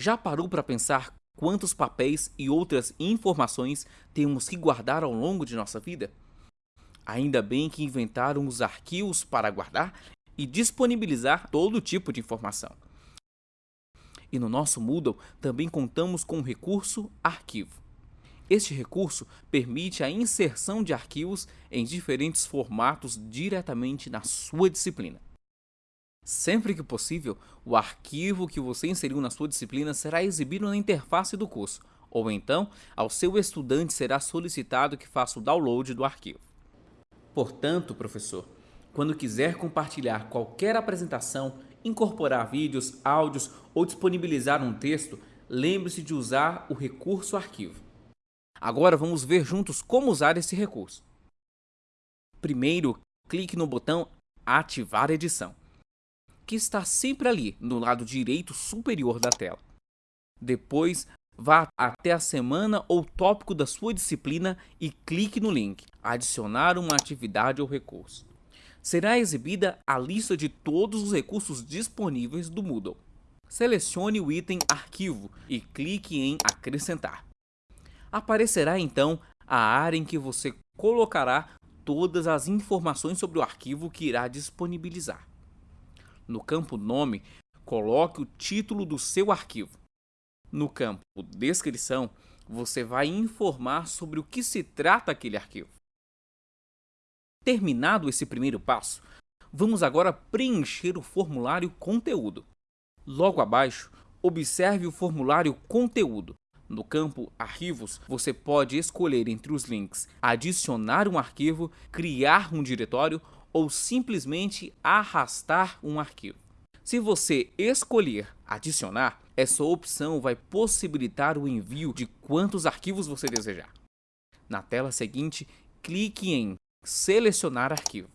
Já parou para pensar quantos papéis e outras informações temos que guardar ao longo de nossa vida? Ainda bem que inventaram os arquivos para guardar e disponibilizar todo tipo de informação. E no nosso Moodle também contamos com o recurso Arquivo. Este recurso permite a inserção de arquivos em diferentes formatos diretamente na sua disciplina. Sempre que possível, o arquivo que você inseriu na sua disciplina será exibido na interface do curso, ou então, ao seu estudante será solicitado que faça o download do arquivo. Portanto, professor, quando quiser compartilhar qualquer apresentação, incorporar vídeos, áudios ou disponibilizar um texto, lembre-se de usar o recurso arquivo. Agora vamos ver juntos como usar esse recurso. Primeiro, clique no botão Ativar edição, que está sempre ali no lado direito superior da tela. Depois, vá até a semana ou tópico da sua disciplina e clique no link Adicionar uma atividade ou recurso. Será exibida a lista de todos os recursos disponíveis do Moodle. Selecione o item Arquivo e clique em Acrescentar aparecerá então a área em que você colocará todas as informações sobre o arquivo que irá disponibilizar. No campo Nome, coloque o título do seu arquivo. No campo Descrição, você vai informar sobre o que se trata aquele arquivo. Terminado esse primeiro passo, vamos agora preencher o formulário Conteúdo. Logo abaixo, observe o formulário Conteúdo. No campo Arquivos, você pode escolher entre os links adicionar um arquivo, criar um diretório ou simplesmente arrastar um arquivo. Se você escolher adicionar, essa opção vai possibilitar o envio de quantos arquivos você desejar. Na tela seguinte, clique em Selecionar arquivo.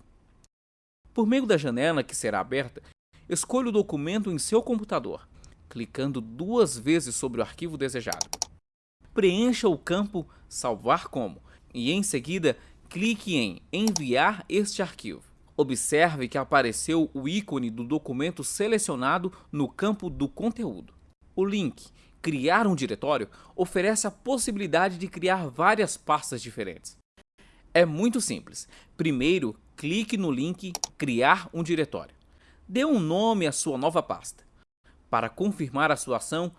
Por meio da janela que será aberta, escolha o documento em seu computador, clicando duas vezes sobre o arquivo desejado preencha o campo Salvar como e em seguida clique em Enviar este arquivo. Observe que apareceu o ícone do documento selecionado no campo do conteúdo. O link Criar um diretório oferece a possibilidade de criar várias pastas diferentes. É muito simples. Primeiro, clique no link Criar um diretório. Dê um nome à sua nova pasta. Para confirmar a sua ação,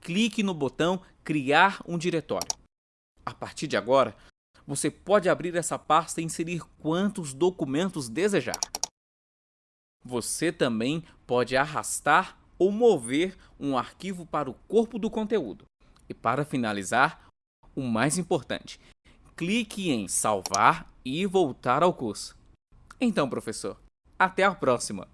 clique no botão Criar um diretório. A partir de agora, você pode abrir essa pasta e inserir quantos documentos desejar. Você também pode arrastar ou mover um arquivo para o corpo do conteúdo. E para finalizar, o mais importante, clique em salvar e voltar ao curso. Então, professor, até a próxima!